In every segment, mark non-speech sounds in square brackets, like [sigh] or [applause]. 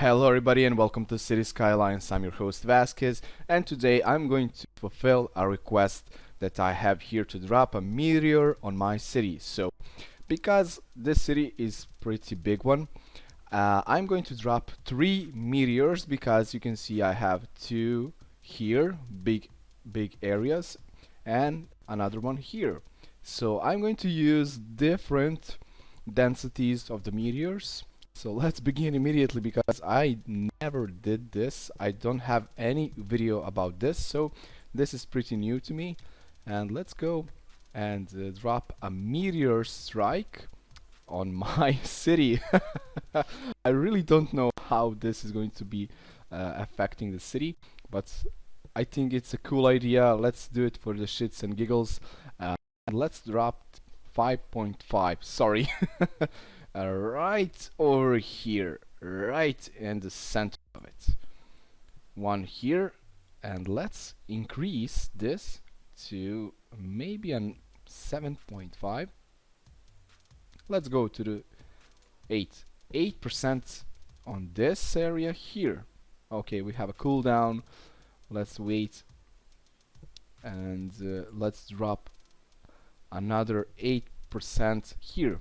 Hello everybody and welcome to City Skylines. I'm your host Vasquez and today I'm going to fulfill a request that I have here to drop a meteor on my city. So because this city is pretty big one uh, I'm going to drop three meteors because you can see I have two here big big areas and another one here. So I'm going to use different densities of the meteors so let's begin immediately because I never did this. I don't have any video about this, so this is pretty new to me. And let's go and uh, drop a meteor strike on [laughs] my city. [laughs] I really don't know how this is going to be uh, affecting the city, but I think it's a cool idea. Let's do it for the shits and giggles. Uh, and let's drop 5.5. Sorry. [laughs] uh, right over here right in the center of it. One here and let's increase this to maybe an 7.5 let's go to the 8 8% on this area here. Okay we have a cooldown let's wait and uh, let's drop another 8% here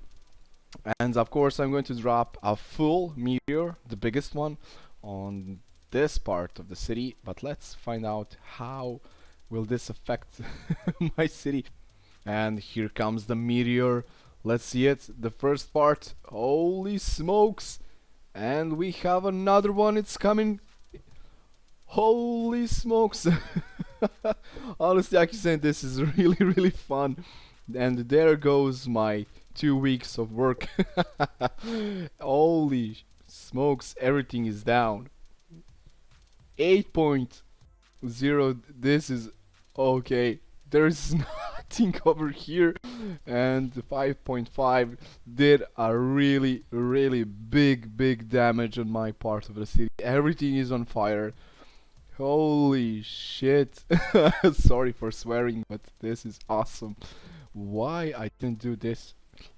and of course I'm going to drop a full meteor the biggest one on this part of the city. But let's find out how will this affect [laughs] my city. And here comes the meteor. Let's see it. The first part. Holy smokes! And we have another one. It's coming. Holy smokes! [laughs] Honestly I can say this is [laughs] really really fun and there goes my two weeks of work. [laughs] Holy smokes, everything is down. 8.0, this is okay. There's [laughs] nothing over here. And 5.5 did a really, really big, big damage on my part of the city. Everything is on fire. Holy shit. [laughs] Sorry for swearing, but this is awesome. Why I didn't do this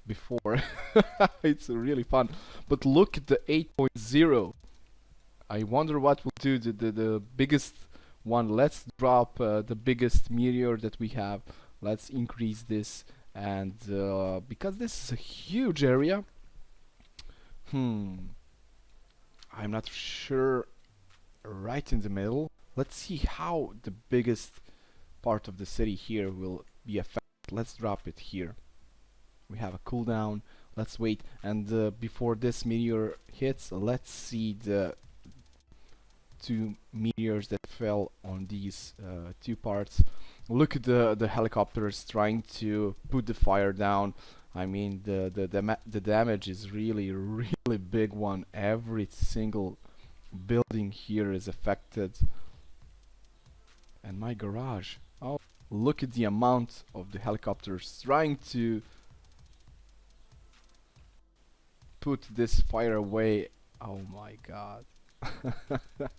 before. [laughs] it's really fun. But look at the 8.0. I wonder what will do the, the, the biggest one. Let's drop uh, the biggest meteor that we have. Let's increase this. And uh, because this is a huge area, hmm, I'm not sure right in the middle. Let's see how the biggest part of the city here will be affected. Let's drop it here. We have a cooldown. Let's wait. And uh, before this meteor hits let's see the two meteors that fell on these uh, two parts. Look at the the helicopters trying to put the fire down. I mean the the the, the damage is really really big one. Every single building here is affected. And my garage look at the amount of the helicopters trying to put this fire away. Oh my god. [laughs]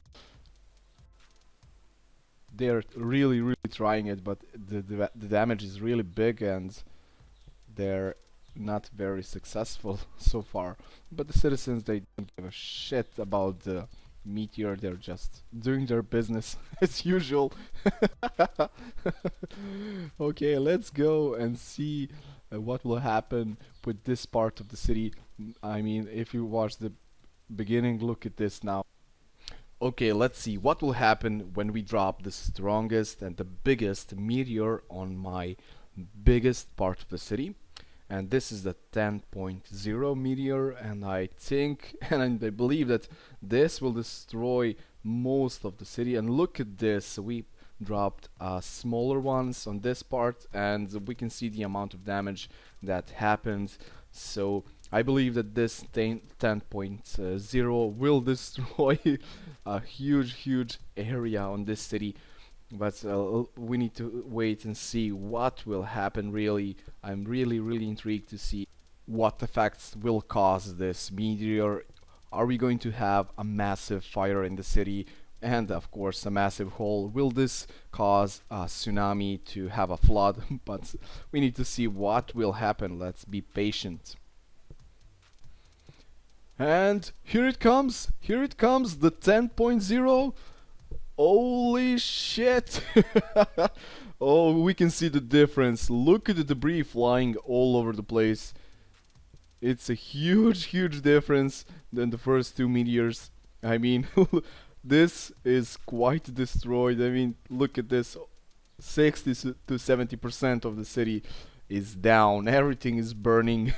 They're really, really trying it, but the, the, the damage is really big and they're not very successful [laughs] so far. But the citizens, they don't give a shit about the meteor, they're just doing their business [laughs] as usual. [laughs] okay, let's go and see uh, what will happen with this part of the city I mean, if you watch the beginning, look at this now. Okay, let's see what will happen when we drop the strongest and the biggest meteor on my biggest part of the city. And this is the 10.0 meteor and I think [laughs] and I believe that this will destroy most of the city. And look at this we dropped uh, smaller ones on this part and we can see the amount of damage that happens so I believe that this 10.0 will [laughs] destroy a huge huge area on this city but uh, we need to wait and see what will happen really. I'm really really intrigued to see what effects will cause this meteor. Are we going to have a massive fire in the city? And of course a massive hole. Will this cause a tsunami to have a flood? [laughs] But we need to see what will happen. Let's be patient. And here it comes, here it comes, the 10.0. Holy shit! [laughs] oh, we can see the difference. Look at the debris flying all over the place. It's a huge, [laughs] huge difference than the first two meteors. I mean, [laughs] this is quite destroyed. I mean, look at this. 60 to 70% of the city is down. Everything is burning.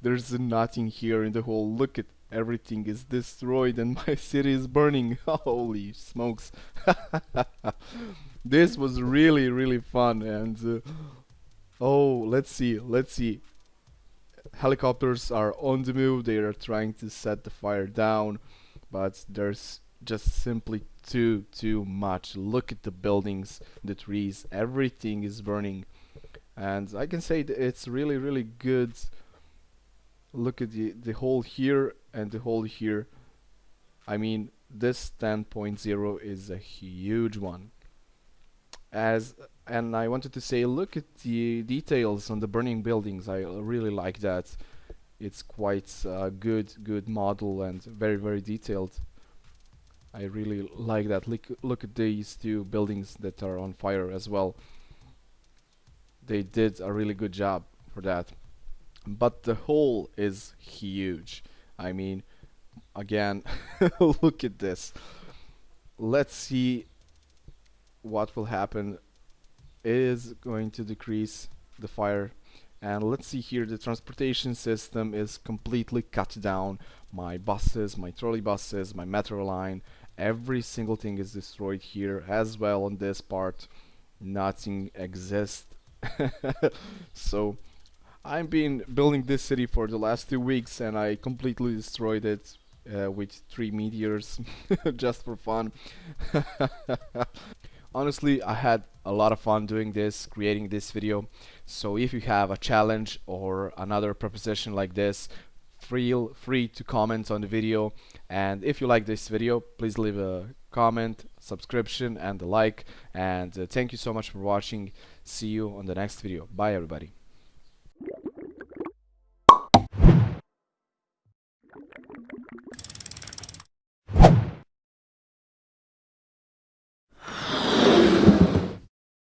There's nothing here in the hole. Look at everything is destroyed and [laughs] my city is burning. [laughs] Holy smokes. [laughs] this was really, really fun. And uh, oh, let's see. Let's see. Helicopters are on the move. They are trying to set the fire down, but there's just simply too too much look at the buildings the trees everything is burning and I can say it's really really good look at the the hole here and the hole here I mean this 10.0 is a huge one as and I wanted to say look at the details on the burning buildings I really like that it's quite a good good model and very very detailed I really like that. Look, look at these two buildings that are on fire as well. They did a really good job for that. But the hole is huge. I mean, again, [laughs] look at this. Let's see what will happen. It is going to decrease the fire and let's see here the transportation system is completely cut down my buses my trolley buses my metro line every single thing is destroyed here as well on this part nothing exists [laughs] so I've been building this city for the last two weeks and I completely destroyed it uh, with three meteors [laughs] just for fun. [laughs] Honestly I had a lot of fun doing this creating this video. So if you have a challenge or another proposition like this feel free to comment on the video. And if you like this video please leave a comment subscription and a like. And uh, thank you so much for watching. See you on the next video. Bye everybody